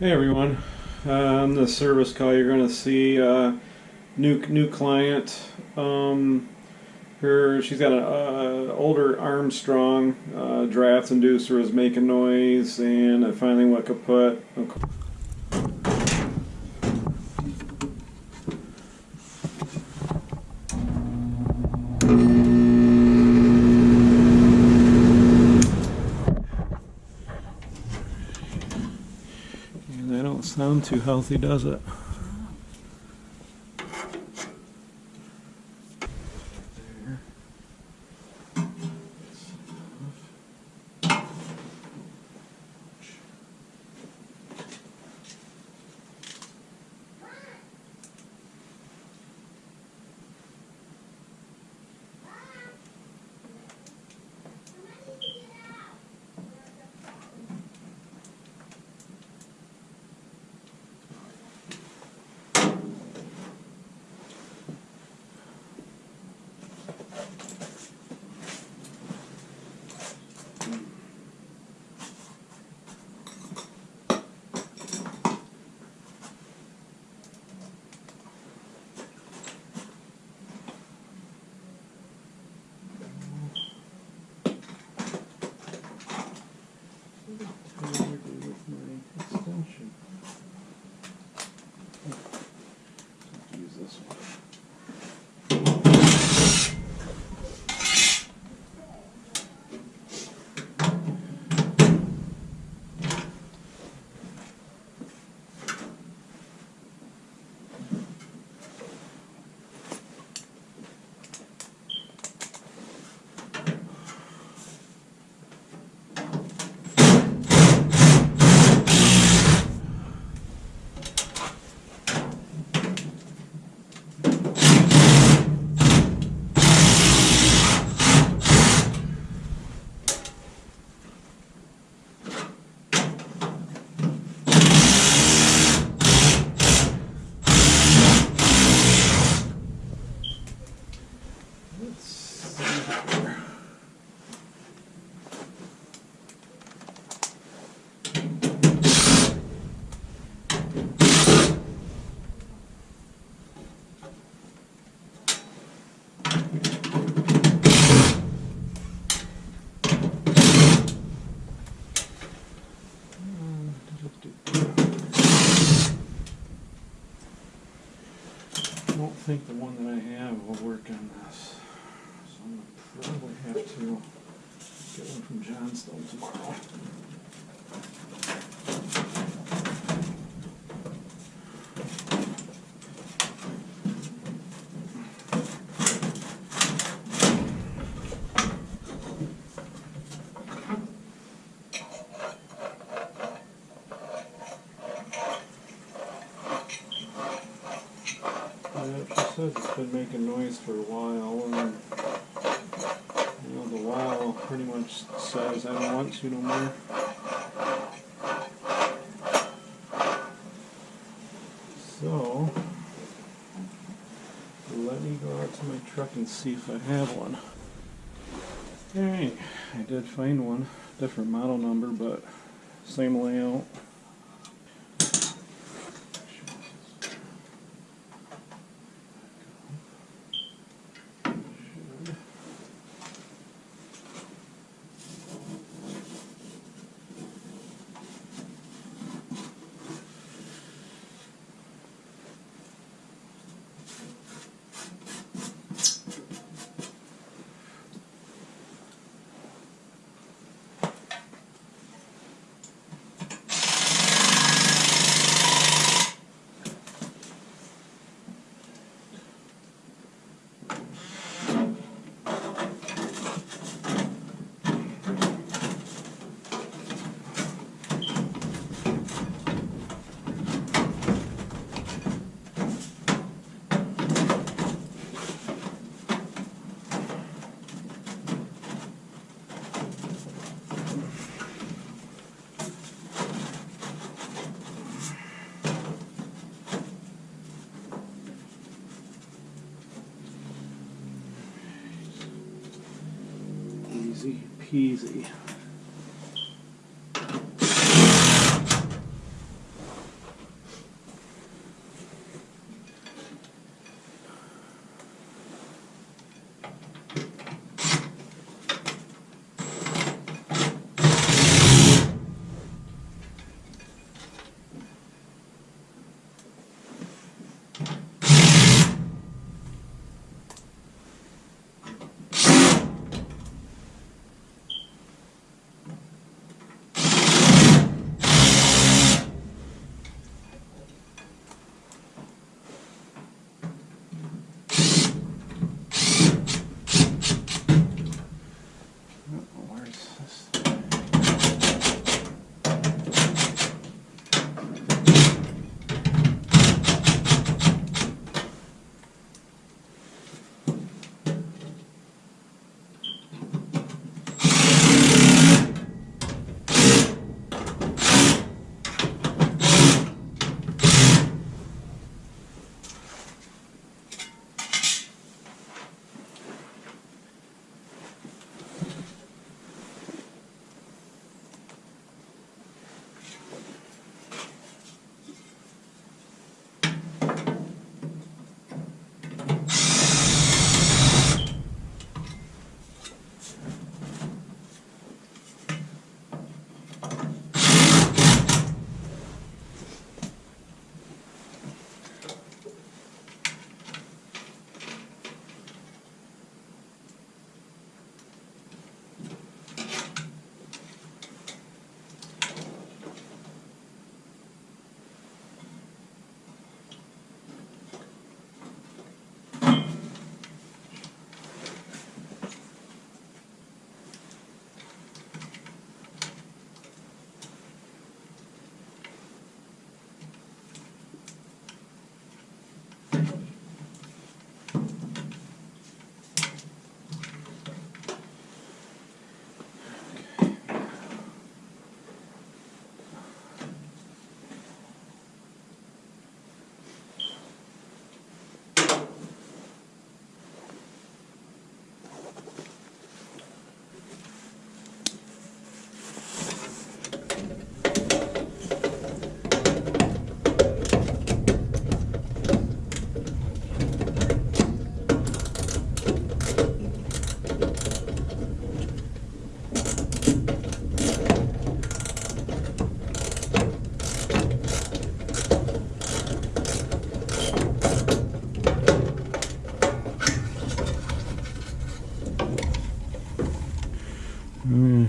Hey everyone, um, the service call you're going to see uh, new new client. Um, her she's got an uh, older Armstrong uh, draft inducer is making noise, and I finally went kaput. And too healthy, does it? Think the one that I have will work on this. So I'm gonna probably have to get one from Johnstone tomorrow. It's been making noise for a while, and you know the wow pretty much says I don't want you no more. So let me go out to my truck and see if I have one. Alright, I did find one, different model number, but same layout. Easy peasy.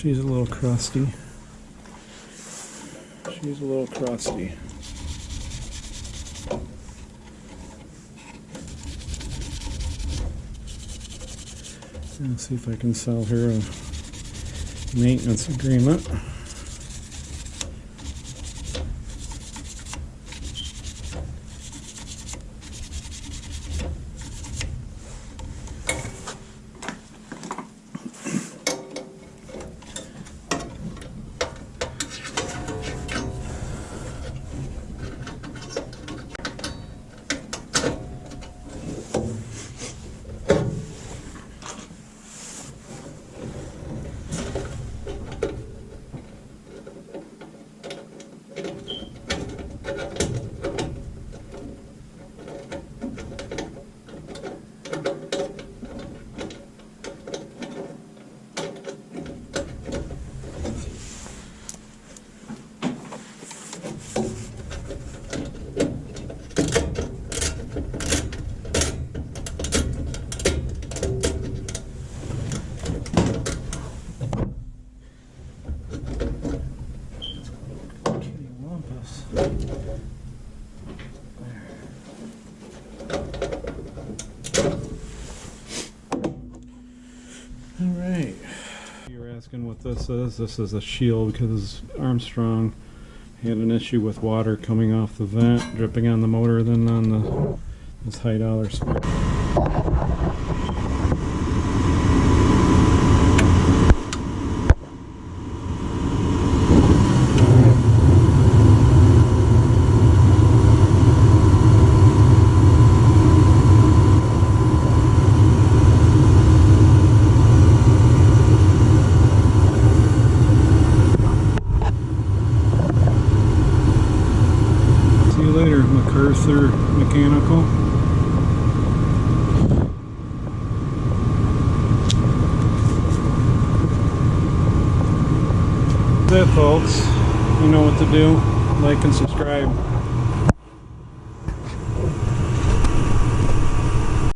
She's a little crusty. She's a little crusty. Let's see if I can sell her a maintenance agreement. All right. You're asking what this is. This is a shield because Armstrong had an issue with water coming off the vent, dripping on the motor, then on the this high dollar spec. You later, MacArthur Mechanical. That's it, folks. You know what to do. Like and subscribe.